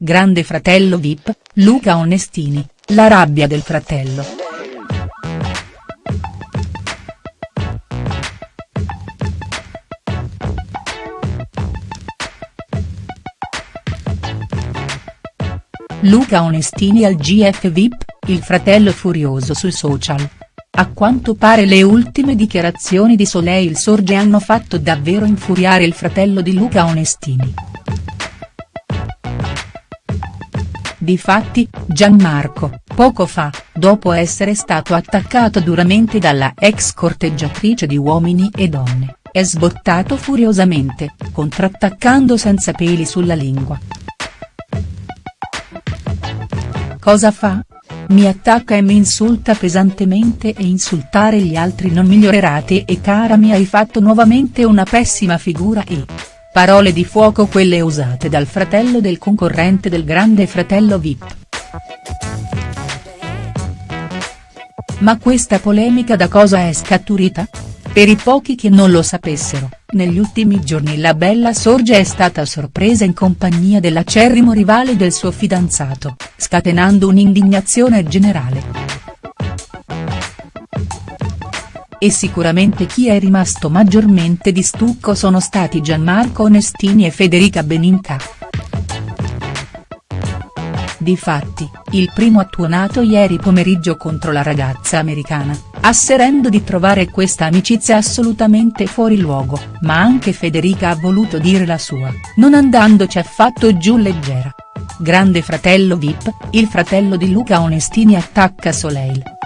Grande fratello Vip, Luca Onestini, la rabbia del fratello. Luca Onestini al GF Vip, il fratello furioso sui social. A quanto pare le ultime dichiarazioni di Soleil Sorge hanno fatto davvero infuriare il fratello di Luca Onestini. Difatti, Gianmarco, poco fa, dopo essere stato attaccato duramente dalla ex corteggiatrice di Uomini e Donne, è sbottato furiosamente, contrattaccando senza peli sulla lingua. Cosa fa? Mi attacca e mi insulta pesantemente e insultare gli altri non migliorerate e cara mi hai fatto nuovamente una pessima figura e. Parole di fuoco quelle usate dal fratello del concorrente del grande fratello Vip. Ma questa polemica da cosa è scaturita? Per i pochi che non lo sapessero, negli ultimi giorni la bella Sorge è stata sorpresa in compagnia dell'acerrimo rivale del suo fidanzato, scatenando un'indignazione generale. E sicuramente chi è rimasto maggiormente di stucco sono stati Gianmarco Onestini e Federica Beninca. Difatti, il primo ha tuonato ieri pomeriggio contro la ragazza americana, asserendo di trovare questa amicizia assolutamente fuori luogo, ma anche Federica ha voluto dire la sua, non andandoci affatto giù leggera. Grande fratello Vip, il fratello di Luca Onestini attacca Soleil.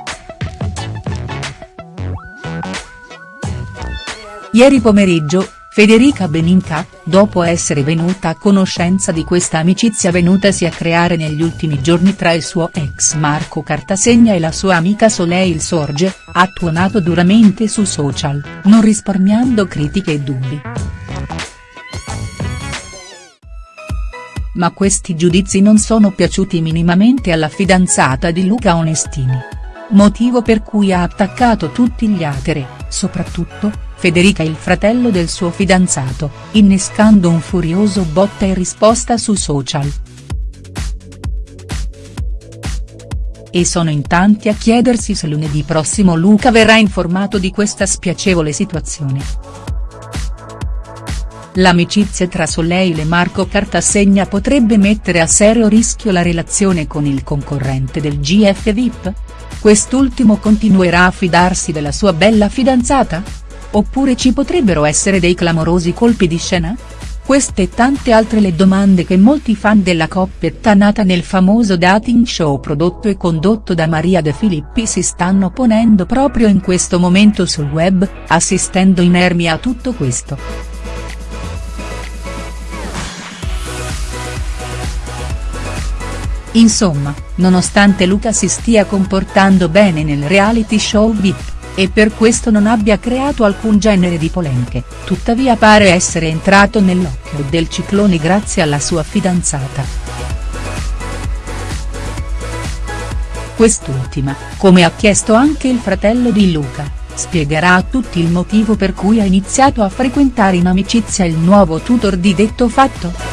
Ieri pomeriggio, Federica Beninca, dopo essere venuta a conoscenza di questa amicizia venutasi a creare negli ultimi giorni tra il suo ex Marco Cartasegna e la sua amica Soleil Sorge, ha tuonato duramente su social, non risparmiando critiche e dubbi. Ma questi giudizi non sono piaciuti minimamente alla fidanzata di Luca Onestini. Motivo per cui ha attaccato tutti gli ateri, soprattutto, Federica il fratello del suo fidanzato, innescando un furioso botta e risposta su social. E sono in tanti a chiedersi se lunedì prossimo Luca verrà informato di questa spiacevole situazione. L'amicizia tra Soleil e Marco Cartasegna potrebbe mettere a serio rischio la relazione con il concorrente del GF VIP? Quest'ultimo continuerà a fidarsi della sua bella fidanzata?. Oppure ci potrebbero essere dei clamorosi colpi di scena? Queste e tante altre le domande che molti fan della coppietta nata nel famoso dating show prodotto e condotto da Maria De Filippi si stanno ponendo proprio in questo momento sul web, assistendo inermi a tutto questo. Insomma, nonostante Luca si stia comportando bene nel reality show VIP e per questo non abbia creato alcun genere di polemiche, tuttavia pare essere entrato nell'occhio del ciclone grazie alla sua fidanzata. Quest'ultima, come ha chiesto anche il fratello di Luca, spiegherà a tutti il motivo per cui ha iniziato a frequentare in amicizia il nuovo tutor di detto fatto?.